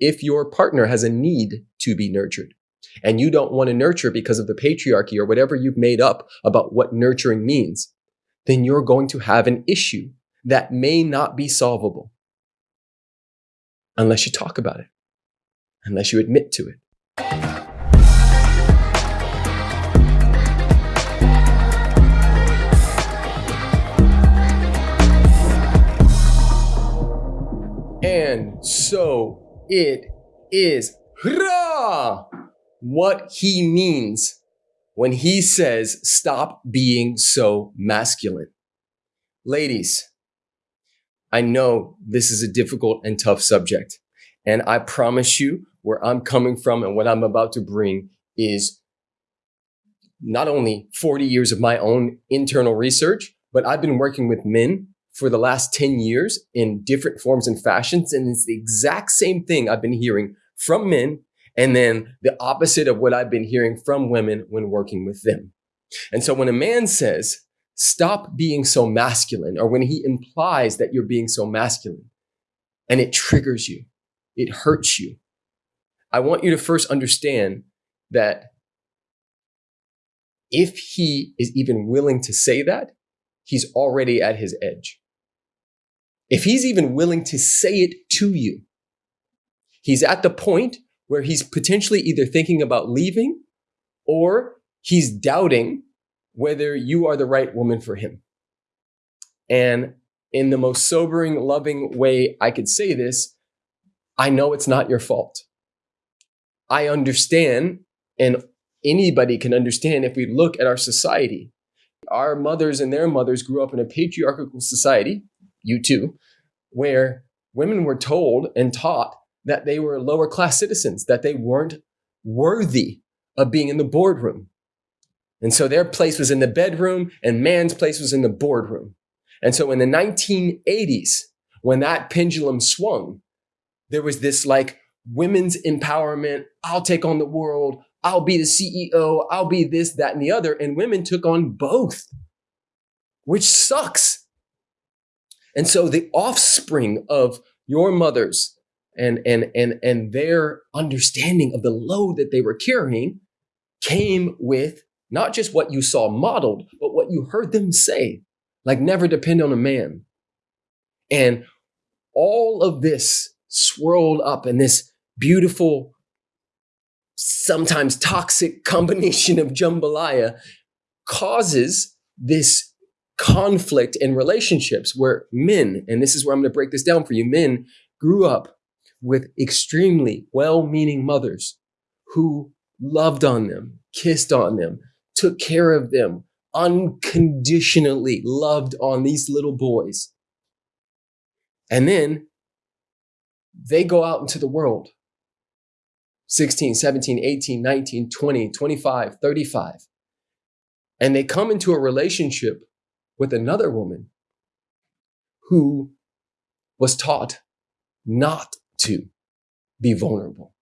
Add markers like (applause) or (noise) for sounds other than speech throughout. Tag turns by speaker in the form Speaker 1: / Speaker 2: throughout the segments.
Speaker 1: If your partner has a need to be nurtured. And you don't want to nurture because of the patriarchy or whatever you've made up about what nurturing means, then you're going to have an issue that may not be solvable. Unless you talk about it, unless you admit to it. And so it is what he means when he says, stop being so masculine. Ladies, I know this is a difficult and tough subject. And I promise you where I'm coming from and what I'm about to bring is not only 40 years of my own internal research, but I've been working with men for the last 10 years in different forms and fashions. And it's the exact same thing I've been hearing from men and then the opposite of what I've been hearing from women when working with them. And so when a man says, stop being so masculine, or when he implies that you're being so masculine, and it triggers you, it hurts you, I want you to first understand that if he is even willing to say that, he's already at his edge. If he's even willing to say it to you, he's at the point where he's potentially either thinking about leaving or he's doubting whether you are the right woman for him. And in the most sobering, loving way I could say this, I know it's not your fault. I understand, and anybody can understand if we look at our society. Our mothers and their mothers grew up in a patriarchal society, you too, where women were told and taught that they were lower class citizens, that they weren't worthy of being in the boardroom. And so their place was in the bedroom and man's place was in the boardroom. And so in the 1980s, when that pendulum swung, there was this like women's empowerment. I'll take on the world. I'll be the CEO. I'll be this, that, and the other. And women took on both, which sucks. And so the offspring of your mothers and, and, and, and their understanding of the load that they were carrying came with not just what you saw modeled, but what you heard them say, like never depend on a man. And all of this swirled up in this beautiful, sometimes toxic (laughs) combination of jambalaya causes this conflict in relationships where men, and this is where I'm going to break this down for you, men grew up with extremely well-meaning mothers who loved on them, kissed on them, took care of them, unconditionally loved on these little boys. And then they go out into the world 16, 17, 18, 19, 20, 25, 35. And they come into a relationship with another woman who was taught not to be vulnerable,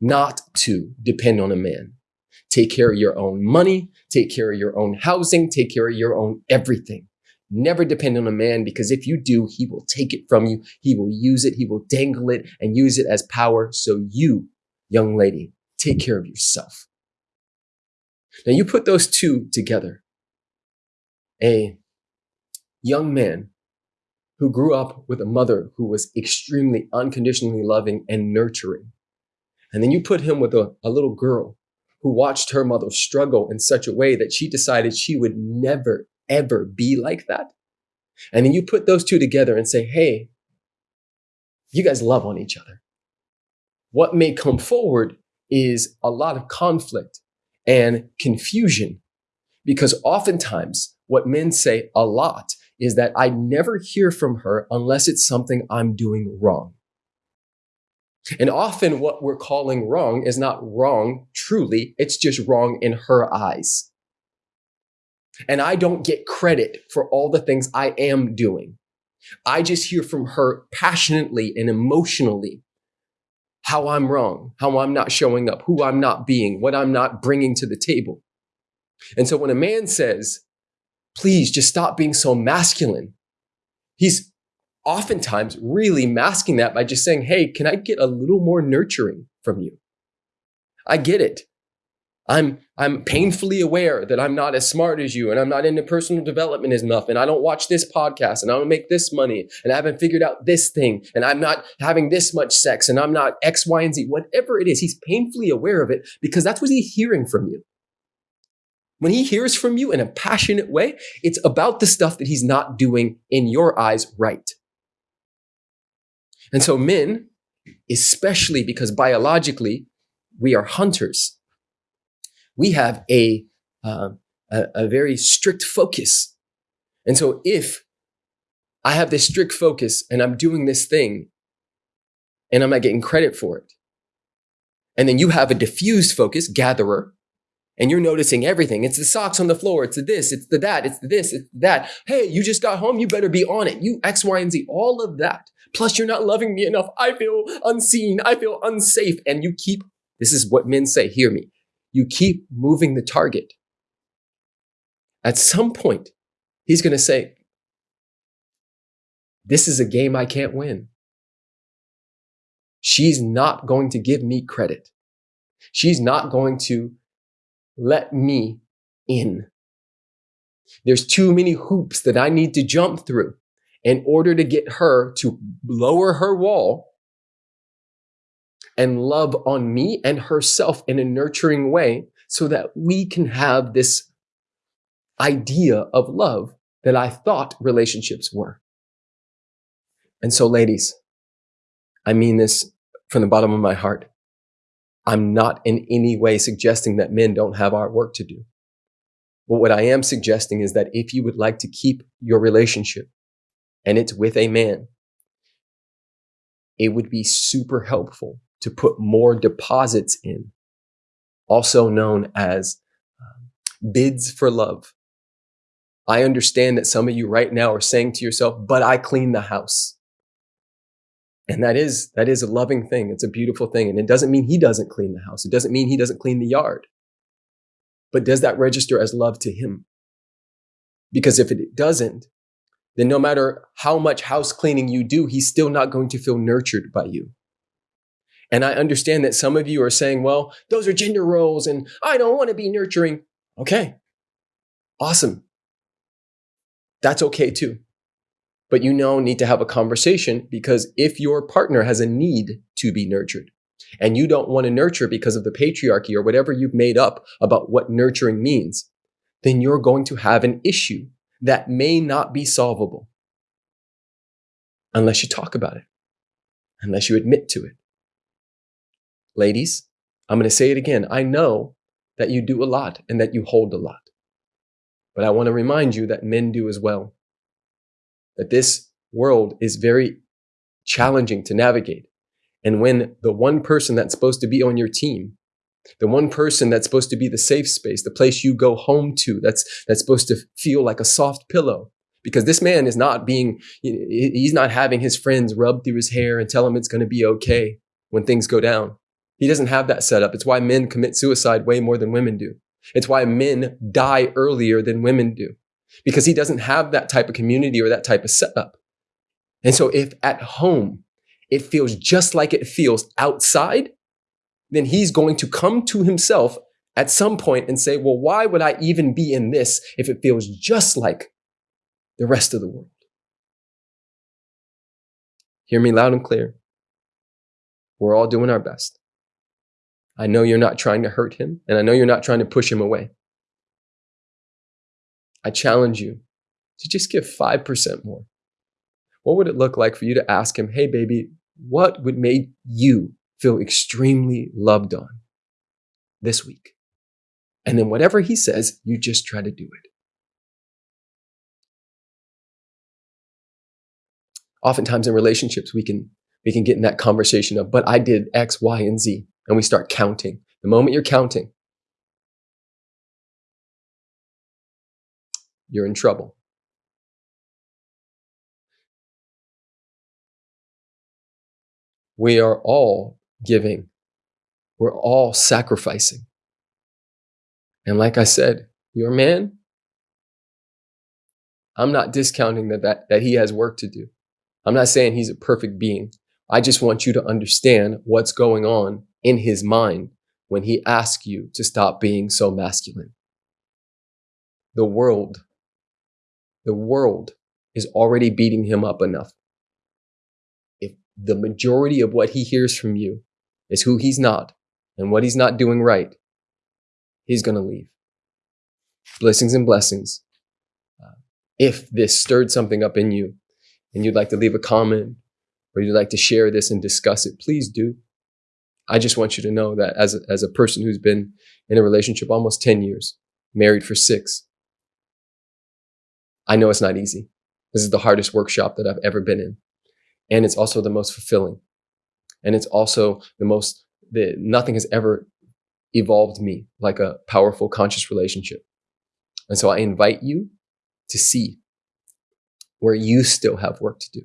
Speaker 1: not to depend on a man. Take care of your own money, take care of your own housing, take care of your own everything. Never depend on a man because if you do, he will take it from you. He will use it. He will dangle it and use it as power. So you, young lady, take care of yourself. Now you put those two together. A young man who grew up with a mother who was extremely unconditionally loving and nurturing. And then you put him with a, a little girl who watched her mother struggle in such a way that she decided she would never, ever be like that. And then you put those two together and say, hey, you guys love on each other. What may come forward is a lot of conflict and confusion because oftentimes what men say a lot is that I never hear from her unless it's something I'm doing wrong. And often what we're calling wrong is not wrong truly, it's just wrong in her eyes. And I don't get credit for all the things I am doing. I just hear from her passionately and emotionally how I'm wrong, how I'm not showing up, who I'm not being, what I'm not bringing to the table. And so when a man says, please just stop being so masculine, he's oftentimes really masking that by just saying, Hey, can I get a little more nurturing from you? I get it. I'm I'm painfully aware that I'm not as smart as you and I'm not into personal development as enough and I don't watch this podcast and I don't make this money and I haven't figured out this thing and I'm not having this much sex and I'm not X, Y, and Z. Whatever it is, he's painfully aware of it because that's what he's hearing from you. When he hears from you in a passionate way, it's about the stuff that he's not doing in your eyes right. And so men, especially because biologically we are hunters, we have a, uh, a, a very strict focus. And so if I have this strict focus and I'm doing this thing and I'm not getting credit for it, and then you have a diffused focus, gatherer, and you're noticing everything. It's the socks on the floor. It's the this, it's the that, it's the this, it's that. Hey, you just got home. You better be on it. You X, Y, and Z, all of that. Plus, you're not loving me enough. I feel unseen. I feel unsafe. And you keep, this is what men say, hear me you keep moving the target. At some point, he's going to say, This is a game I can't win. She's not going to give me credit. She's not going to let me in. There's too many hoops that I need to jump through in order to get her to lower her wall and love on me and herself in a nurturing way so that we can have this idea of love that I thought relationships were. And so, ladies, I mean this from the bottom of my heart. I'm not in any way suggesting that men don't have our work to do. But what I am suggesting is that if you would like to keep your relationship and it's with a man, it would be super helpful to put more deposits in, also known as um, bids for love. I understand that some of you right now are saying to yourself, but I clean the house. And that is, that is a loving thing. It's a beautiful thing. And it doesn't mean he doesn't clean the house. It doesn't mean he doesn't clean the yard. But does that register as love to him? Because if it doesn't, then no matter how much house cleaning you do, he's still not going to feel nurtured by you. And I understand that some of you are saying, well, those are gender roles and I don't want to be nurturing. Okay. Awesome. That's okay too. But you now need to have a conversation because if your partner has a need to be nurtured and you don't want to nurture because of the patriarchy or whatever you've made up about what nurturing means, then you're going to have an issue that may not be solvable unless you talk about it, unless you admit to it. Ladies, I'm going to say it again. I know that you do a lot and that you hold a lot. But I want to remind you that men do as well. That this world is very challenging to navigate. And when the one person that's supposed to be on your team, the one person that's supposed to be the safe space, the place you go home to, that's, that's supposed to feel like a soft pillow, because this man is not being, he's not having his friends rub through his hair and tell him it's going to be okay when things go down. He doesn't have that set up. It's why men commit suicide way more than women do. It's why men die earlier than women do because he doesn't have that type of community or that type of setup. And so if at home it feels just like it feels outside, then he's going to come to himself at some point and say, well, why would I even be in this if it feels just like the rest of the world? Hear me loud and clear. We're all doing our best. I know you're not trying to hurt him, and I know you're not trying to push him away. I challenge you to just give 5% more. What would it look like for you to ask him, hey, baby, what would make you feel extremely loved on this week? And then whatever he says, you just try to do it. Oftentimes in relationships, we can, we can get in that conversation of, but I did X, Y, and Z and we start counting. The moment you're counting, you're in trouble. We are all giving. We're all sacrificing. And like I said, your man, I'm not discounting that, that, that he has work to do. I'm not saying he's a perfect being. I just want you to understand what's going on in his mind when he asks you to stop being so masculine. The world, the world is already beating him up enough. If the majority of what he hears from you is who he's not and what he's not doing right, he's going to leave. Blessings and blessings. Uh, if this stirred something up in you and you'd like to leave a comment or you'd like to share this and discuss it, please do. I just want you to know that as a, as a person who's been in a relationship almost 10 years, married for six, I know it's not easy. This is the hardest workshop that I've ever been in. And it's also the most fulfilling. And it's also the most, the, nothing has ever evolved me like a powerful conscious relationship. And so I invite you to see where you still have work to do.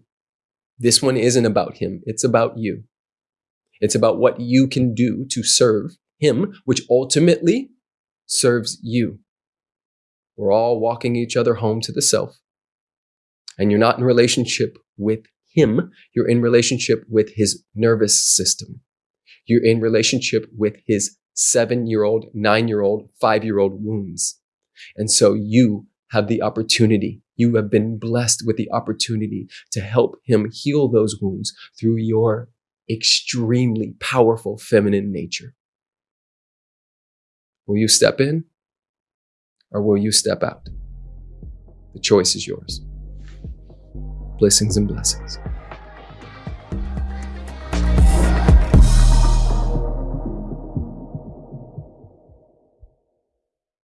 Speaker 1: This one isn't about him. It's about you. It's about what you can do to serve him, which ultimately serves you. We're all walking each other home to the self. And you're not in relationship with him. You're in relationship with his nervous system. You're in relationship with his seven year old, nine year old, five year old wounds. And so you have the opportunity. You have been blessed with the opportunity to help him heal those wounds through your extremely powerful feminine nature. Will you step in or will you step out? The choice is yours. Blessings and blessings.